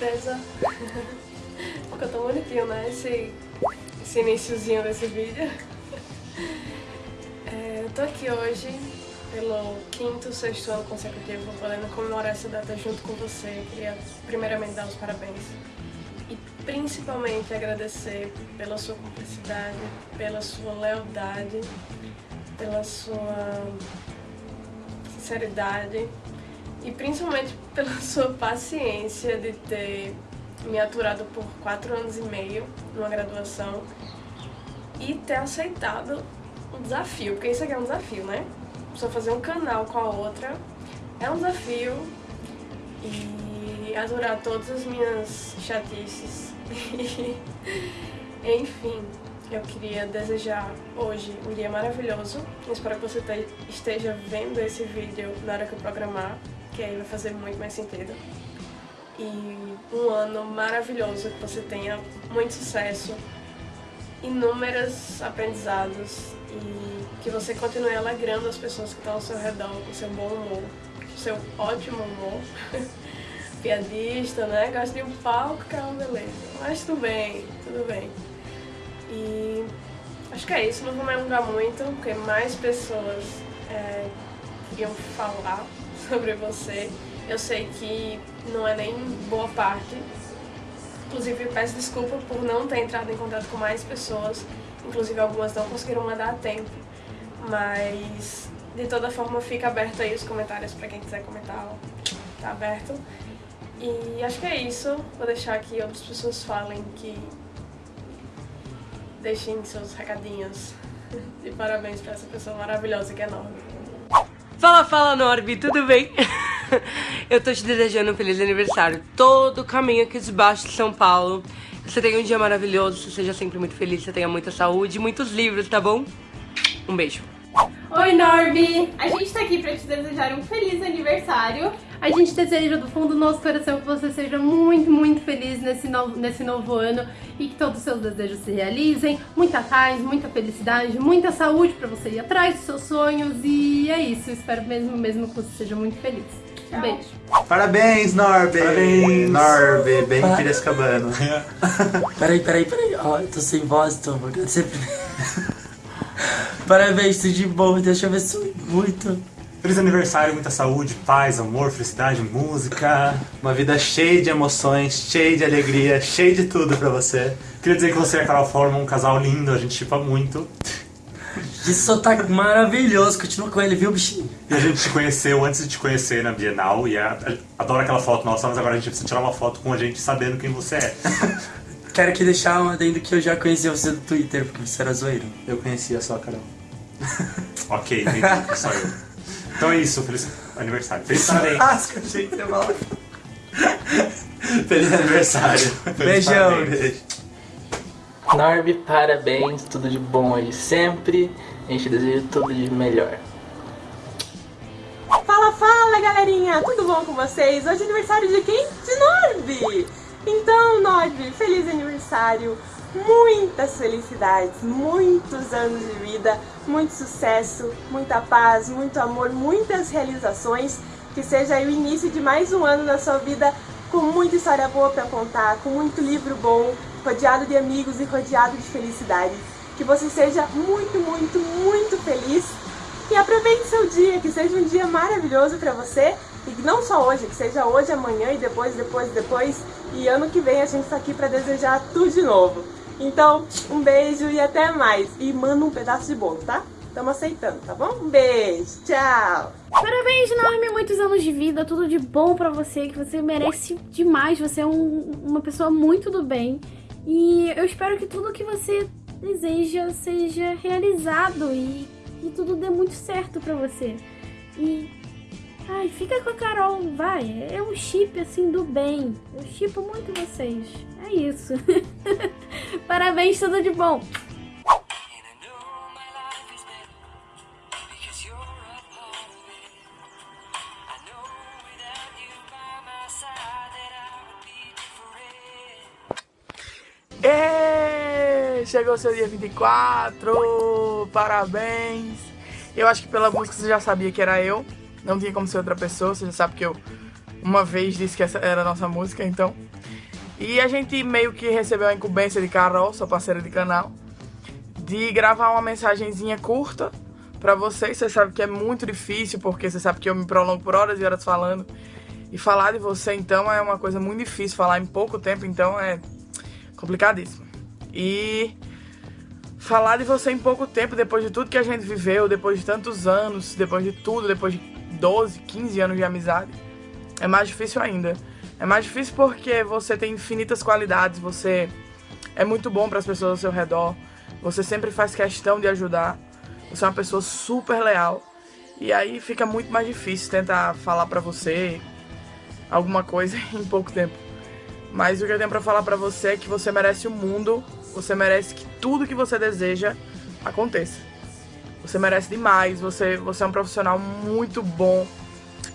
Surpresa! Ficou tão bonitinho, né? Esse, esse iniciozinho desse vídeo. É, eu tô aqui hoje pelo quinto, sexto ano consecutivo, podendo comemorar essa data junto com você. Queria primeiramente dar os parabéns e principalmente agradecer pela sua cumplicidade, pela sua lealdade, pela sua sinceridade e principalmente pela sua paciência de ter me aturado por quatro anos e meio numa graduação e ter aceitado um desafio, porque isso aqui é um desafio, né? Só fazer um canal com a outra é um desafio e aturar todas as minhas chatices. Enfim, eu queria desejar hoje um dia maravilhoso. espero que você esteja vendo esse vídeo na hora que eu programar, que aí vai fazer muito mais sentido. E um ano maravilhoso, que você tenha muito sucesso, inúmeros aprendizados e que você continue alegrando as pessoas que estão ao seu redor com seu bom humor, seu ótimo humor. Piadista, né? Gosta de um palco, que é uma beleza. Mas tudo bem, tudo bem. E acho que é isso, não vou me alongar muito, porque mais pessoas é, iam falar sobre você. Eu sei que não é nem boa parte. Inclusive, peço desculpa por não ter entrado em contato com mais pessoas. Inclusive, algumas não conseguiram mandar a tempo. Mas, de toda forma, fica aberto aí os comentários para quem quiser comentar. Tá aberto. E acho que é isso. Vou deixar que outras pessoas falem que deixem seus recadinhos. E parabéns pra essa pessoa maravilhosa que é Norby. Fala, fala Norby, tudo bem? Eu tô te desejando um feliz aniversário todo o caminho aqui de baixo de São Paulo. Você tenha um dia maravilhoso, você seja sempre muito feliz, você tenha muita saúde muitos livros, tá bom? Um beijo. Oi, Norby! A gente tá aqui pra te desejar um feliz aniversário. A gente deseja do fundo do nosso coração que você seja muito, muito feliz nesse novo, nesse novo ano e que todos os seus desejos se realizem. Muita paz, muita felicidade, muita saúde pra você ir atrás dos seus sonhos e é isso. Espero mesmo, mesmo que você seja muito feliz. Um beijo. Parabéns, Norby! Parabéns! Norby, bem Par... Piracicabano. peraí, peraí, peraí. Ó, oh, eu tô sem voz, tô sempre... Parabéns, tudo de bom, Deus te abençoe muito. Feliz aniversário, muita saúde, paz, amor, felicidade, música. Uma vida cheia de emoções, cheia de alegria, cheia de tudo pra você. Queria dizer que você e a Carol formam um casal lindo, a gente chipa muito. Que sotaque maravilhoso, continua com ele, viu, bichinho? E a gente te conheceu antes de te conhecer na Bienal e a, a, adoro aquela foto nossa, mas agora a gente precisa tirar uma foto com a gente sabendo quem você é. Quero aqui deixar um adendo que eu já conhecia você do Twitter, porque você era zoeiro. Eu conhecia só a Carol. ok, entendi, só eu. Então é isso, feliz aniversário. Feliz parabéns. Asco, achei que você. Feliz aniversário. Beijão. Beijo. Norby, parabéns, tudo de bom aí sempre. A gente deseja tudo de melhor. Fala, fala galerinha, tudo bom com vocês? Hoje é aniversário de quem? De Norby! Então, Norby, feliz aniversário! Muitas felicidades, muitos anos de vida, muito sucesso, muita paz, muito amor, muitas realizações. Que seja o início de mais um ano na sua vida com muita história boa para contar, com muito livro bom, rodeado de amigos e rodeado de felicidade. Que você seja muito, muito, muito feliz e aproveite seu dia, que seja um dia maravilhoso para você e não só hoje, que seja hoje, amanhã e depois, depois, depois e ano que vem a gente está aqui para desejar tudo de novo. Então, um beijo e até mais. E manda um pedaço de bolo, tá? Estamos aceitando, tá bom? Um beijo, tchau! Parabéns, Norme, muitos anos de vida, tudo de bom pra você, que você merece demais, você é um, uma pessoa muito do bem. E eu espero que tudo que você deseja seja realizado e que tudo dê muito certo pra você. E Ai, fica com a Carol, vai. É um chip, assim, do bem. Eu chipo muito vocês. É isso. Parabéns, tudo de bom. E chegou o seu dia 24, parabéns. Eu acho que pela música você já sabia que era eu. Não tinha como ser outra pessoa, você já sabe que eu uma vez disse que essa era a nossa música, então. E a gente meio que recebeu a incumbência de Carol, sua parceira de canal, de gravar uma mensagenzinha curta pra vocês. Você sabe que é muito difícil, porque você sabe que eu me prolongo por horas e horas falando. E falar de você, então, é uma coisa muito difícil. Falar em pouco tempo, então, é complicadíssimo. E falar de você em pouco tempo, depois de tudo que a gente viveu, depois de tantos anos, depois de tudo, depois de 12, 15 anos de amizade, é mais difícil ainda. É mais difícil porque você tem infinitas qualidades, você é muito bom para as pessoas ao seu redor, você sempre faz questão de ajudar, você é uma pessoa super leal. E aí fica muito mais difícil tentar falar pra você alguma coisa em pouco tempo. Mas o que eu tenho pra falar pra você é que você merece o mundo, você merece que tudo que você deseja aconteça. Você merece demais, você, você é um profissional muito bom,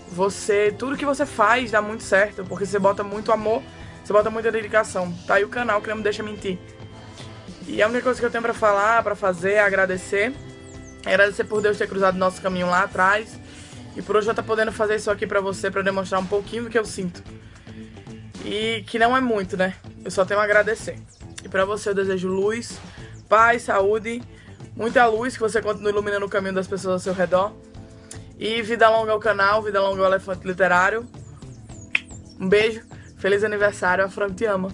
você, tudo que você faz dá muito certo, porque você bota muito amor, você bota muita dedicação. Tá aí o canal que não me deixa mentir. E a única coisa que eu tenho pra falar, pra fazer, é agradecer. Agradecer por Deus ter cruzado nosso caminho lá atrás. E por hoje eu estar podendo fazer isso aqui pra você, pra demonstrar um pouquinho do que eu sinto. E que não é muito, né? Eu só tenho a agradecer. E pra você eu desejo luz, paz, saúde, muita luz, que você continue iluminando o caminho das pessoas ao seu redor. E vida longa ao canal, vida longa ao Elefante Literário. Um beijo, feliz aniversário, a Fran te ama.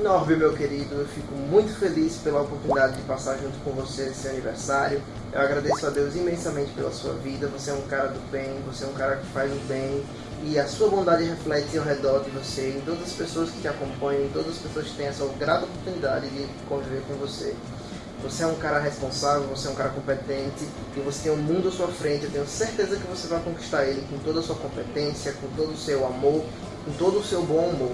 Norby, meu querido, eu fico muito feliz pela oportunidade de passar junto com você nesse aniversário. Eu agradeço a Deus imensamente pela sua vida. Você é um cara do bem, você é um cara que faz o bem. E a sua bondade reflete ao redor de você, em todas as pessoas que te acompanham, em todas as pessoas que têm essa grata oportunidade de conviver com você. Você é um cara responsável, você é um cara competente e você tem um mundo à sua frente. Eu tenho certeza que você vai conquistar ele com toda a sua competência, com todo o seu amor, com todo o seu bom humor.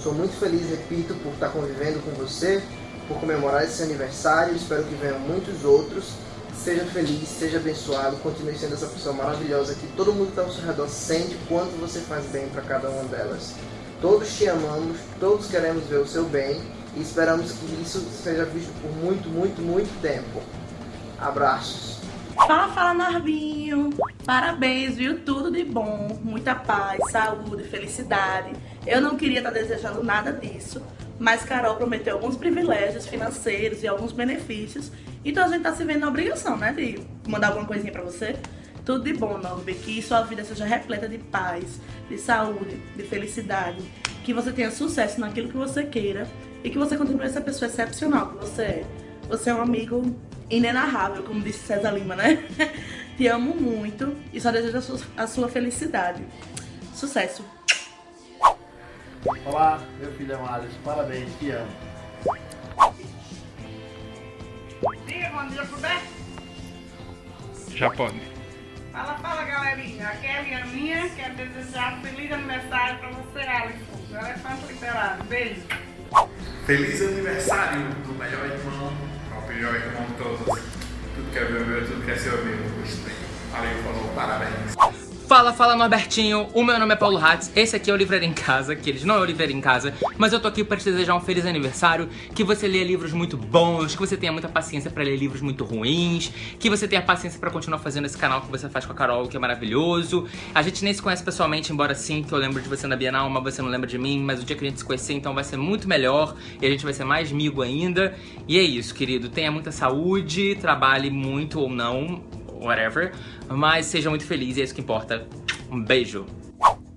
Sou muito feliz, repito, por estar convivendo com você, por comemorar esse aniversário. Espero que venham muitos outros. Seja feliz, seja abençoado, continue sendo essa pessoa maravilhosa que todo mundo que está ao seu redor sente quanto você faz bem para cada uma delas. Todos te amamos, todos queremos ver o seu bem e esperamos que isso seja visto por muito, muito, muito tempo. Abraços. Fala, fala, Norbinho! Parabéns, viu? Tudo de bom, muita paz, saúde, felicidade. Eu não queria estar desejando nada disso, mas Carol prometeu alguns privilégios financeiros e alguns benefícios, então a gente tá se vendo na obrigação, né, de mandar alguma coisinha pra você. Tudo de bom, Norby, que sua vida seja repleta de paz, de saúde, de felicidade, que você tenha sucesso naquilo que você queira e que você continue essa pessoa excepcional que você é. Você é um amigo inenarrável, como disse César Lima, né? Te amo muito e só desejo a sua, a sua felicidade. Sucesso! Olá, meu filho amado, parabéns, te amo. Diga bom dia pro Bé. Já pode. Fala, fala galerinha. A Kelly é minha, quero desejar feliz aniversário pra você, Alisson. Do Elefante Literário. Beijo. Feliz aniversário do melhor irmão, ao melhor irmão de todos. Tudo que é meu, tudo que é seu, meu. Valeu, falou, parabéns. Fala, fala Norbertinho, o meu nome é Paulo Hatz, esse aqui é o Livraria em Casa, que eles não é o Livraria em Casa, mas eu tô aqui pra te desejar um feliz aniversário, que você leia livros muito bons, que você tenha muita paciência pra ler livros muito ruins, que você tenha paciência pra continuar fazendo esse canal que você faz com a Carol, que é maravilhoso. A gente nem se conhece pessoalmente, embora sim, que eu lembro de você na Bienal, mas você não lembra de mim, mas o dia que a gente se conhecer, então vai ser muito melhor, e a gente vai ser mais amigo ainda. E é isso, querido, tenha muita saúde, trabalhe muito ou não, whatever, mas seja muito feliz e é isso que importa. Um beijo!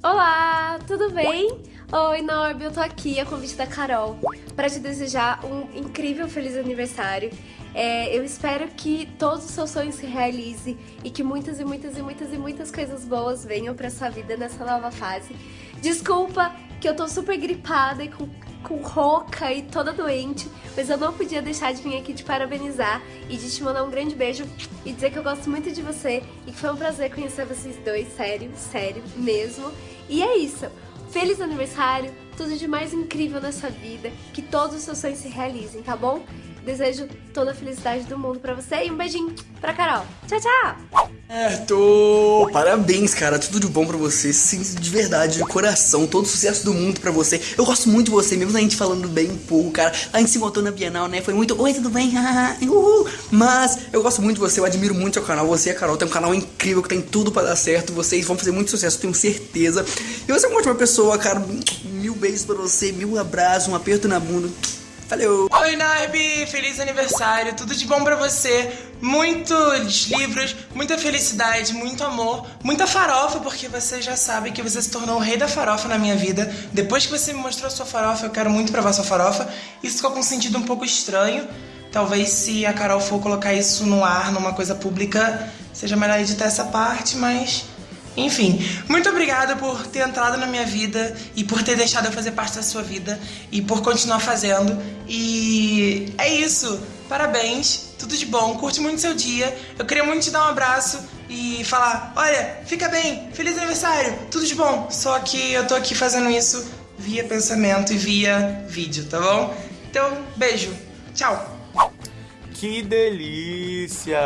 Olá, tudo bem? Oi, Norby, eu tô aqui a convite da Carol para te desejar um incrível feliz aniversário. É, eu espero que todos os seus sonhos se realizem e que muitas e muitas e muitas e muitas coisas boas venham pra sua vida nessa nova fase. Desculpa que eu tô super gripada e com, com rouca e toda doente, mas eu não podia deixar de vir aqui te parabenizar e de te mandar um grande beijo e dizer que eu gosto muito de você e que foi um prazer conhecer vocês dois, sério, sério mesmo. E é isso. Feliz aniversário, tudo de mais incrível nessa vida, que todos os seus sonhos se realizem, tá bom? Desejo toda a felicidade do mundo pra você e um beijinho pra Carol. Tchau, tchau! Tô. Parabéns, cara. Tudo de bom pra você. Sim, de verdade, de coração. Todo sucesso do mundo pra você. Eu gosto muito de você, mesmo a gente falando bem um pouco, cara. A gente se encontrou na Bienal, né? Foi muito. Oi, tudo bem? Uhul. Mas eu gosto muito de você, eu admiro muito seu canal. Você e a Carol tem um canal incrível que tem tudo pra dar certo. Vocês vão fazer muito sucesso, tenho certeza. E você é uma ótima pessoa, cara. Mil beijos pra você, mil abraços, um aperto na bunda. Valeu! Oi, Narbi! Feliz aniversário! Tudo de bom pra você! Muitos livros, muita felicidade, muito amor, muita farofa, porque você já sabe que você se tornou o rei da farofa na minha vida. Depois que você me mostrou sua farofa, eu quero muito provar sua farofa. Isso ficou com um sentido um pouco estranho. Talvez se a Carol for colocar isso no ar, numa coisa pública, seja melhor editar essa parte, mas enfim, muito obrigada por ter entrado na minha vida e por ter deixado eu fazer parte da sua vida e por continuar fazendo. E é isso. Parabéns, tudo de bom, curte muito seu dia. Eu queria muito te dar um abraço e falar: olha, fica bem, feliz aniversário, tudo de bom. Só que eu tô aqui fazendo isso via pensamento e via vídeo, tá bom? Então, beijo, tchau. Que delícia!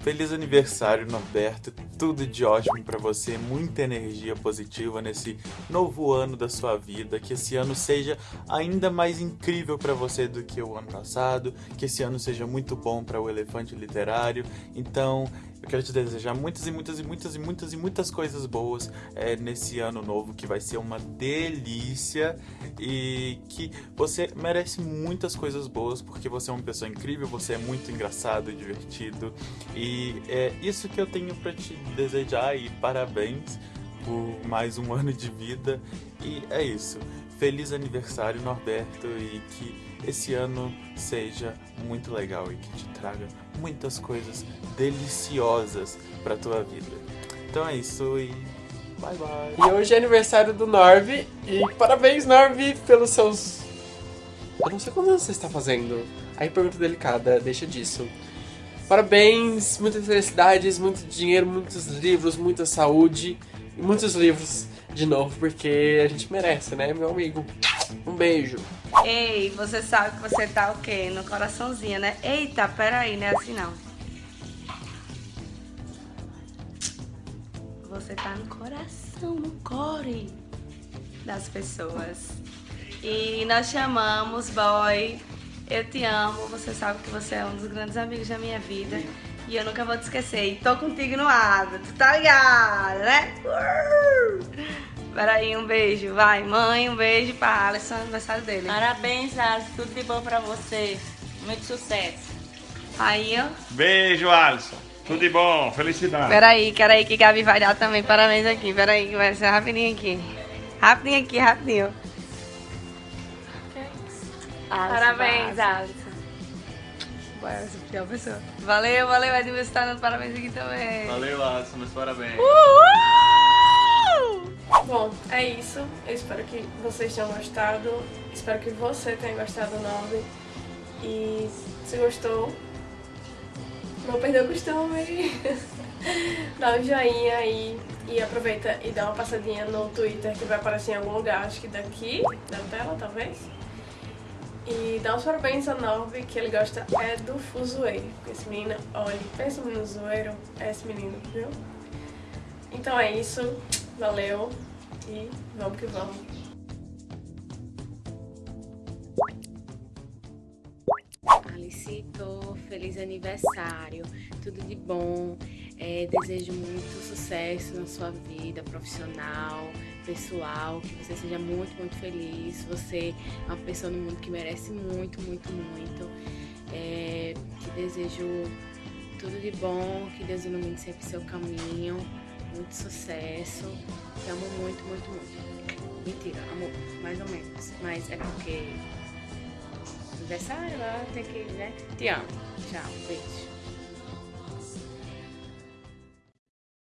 Feliz aniversário, Norberto. Tudo de ótimo para você, muita energia positiva nesse novo ano da sua vida. Que esse ano seja ainda mais incrível para você do que o ano passado. Que esse ano seja muito bom para o Elefante Literário. Então, eu quero te desejar muitas e muitas e muitas e muitas e muitas coisas boas é, nesse ano novo que vai ser uma delícia e que você merece muitas coisas boas porque você é uma pessoa incrível, você é muito engraçado e divertido e é isso que eu tenho para te desejar e parabéns por mais um ano de vida e é isso. Feliz aniversário, Norberto, e que esse ano seja muito legal e que te traga muitas coisas deliciosas para tua vida. Então é isso e bye bye. E hoje é aniversário do Norby e parabéns Norby pelos seus eu não sei quantos você está fazendo. Aí pergunta delicada, deixa disso. Parabéns, muitas felicidades, muito dinheiro, muitos livros, muita saúde e muitos livros de novo, porque a gente merece, né, meu amigo? Um beijo. Ei, você sabe que você tá o quê? No coraçãozinho, né? Eita, peraí, não é assim não. Você tá no coração, no core das pessoas. E nós chamamos, boy, eu te amo, você sabe que você é um dos grandes amigos da minha vida. E eu nunca vou te esquecer. E tô contigo no ar, tu tá ligado, né? Peraí, um beijo. Vai, mãe, um beijo pra Alisson, aniversário dele. Parabéns, Alisson. Tudo de bom pra você. Muito sucesso. Aí, ó. Beijo, Alisson. Tudo de bom, felicidade. Peraí, peraí, que Gabi vai dar também. Parabéns aqui. Peraí, que vai ser rapidinho aqui. Rapidinho aqui, rapidinho. Parabéns, Alisson. Vai, essa é pior pessoa. Valeu, valeu, Edmilson está dando parabéns aqui também. Valeu, Alisson, meus parabéns. Uhul! Bom, é isso. Eu espero que vocês tenham gostado. Espero que você tenha gostado do nome. E se gostou, não perdeu o costume. dá um joinha aí e aproveita e dá uma passadinha no Twitter que vai aparecer em algum lugar, acho que daqui da tela, talvez. E dá uns parabéns a Norby, que ele gosta é do fuzuê. Esse menino, olha, pensa no menino zoeiro, é esse menino, viu? Então é isso, valeu e vamos que vamos. Alicito, feliz aniversário, tudo de bom. É, desejo muito sucesso na sua vida profissional, pessoal, que você seja muito, muito feliz. Você é uma pessoa no mundo que merece muito, muito, muito. É, desejo tudo de bom, que Deus ilumine sempre seu caminho. Muito sucesso. Te amo muito, muito, muito. Mentira, amo mais ou menos. Mas é porque aniversário, ela tem que, né? Te amo. Tchau, beijo.